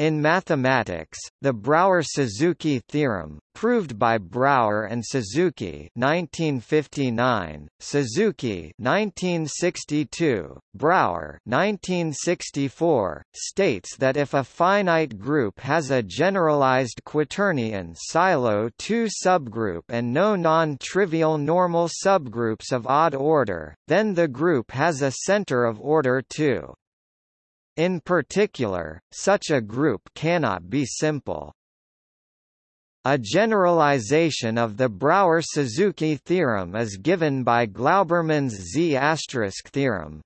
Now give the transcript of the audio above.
In mathematics, the Brauer-Suzuki theorem, proved by Brauer and Suzuki 1959, Suzuki 1962, Brauer 1964, states that if a finite group has a generalized quaternion Sylow 2 subgroup and no non-trivial normal subgroups of odd order, then the group has a center of order 2. In particular, such a group cannot be simple. A generalization of the Brauer-Suzuki theorem is given by Glauberman's Z** theorem.